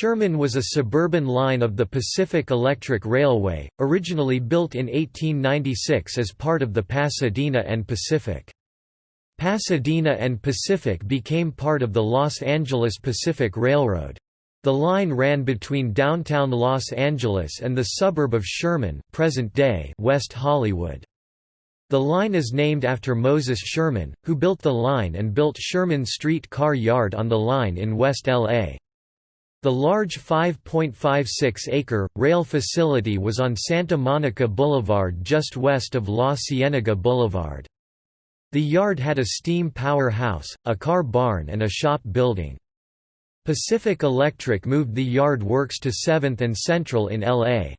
Sherman was a suburban line of the Pacific Electric Railway, originally built in 1896 as part of the Pasadena and Pacific. Pasadena and Pacific became part of the Los Angeles Pacific Railroad. The line ran between downtown Los Angeles and the suburb of Sherman present-day West Hollywood. The line is named after Moses Sherman, who built the line and built Sherman Street Car Yard on the line in West L.A. The large 5.56-acre, rail facility was on Santa Monica Boulevard just west of La Cienega Boulevard. The yard had a steam power house, a car barn and a shop building. Pacific Electric moved the yard works to 7th and Central in L.A.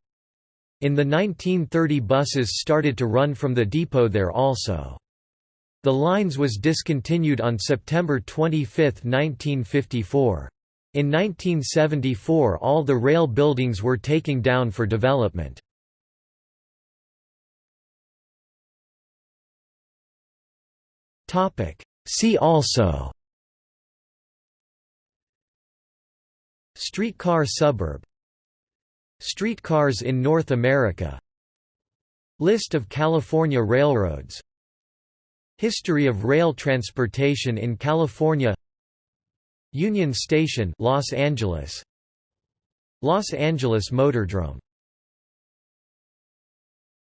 In the 1930 buses started to run from the depot there also. The lines was discontinued on September 25, 1954. In 1974 all the rail buildings were taken down for development. See also Streetcar suburb Streetcars in North America List of California railroads History of rail transportation in California Union Station Los Angeles. Los Angeles Motordrome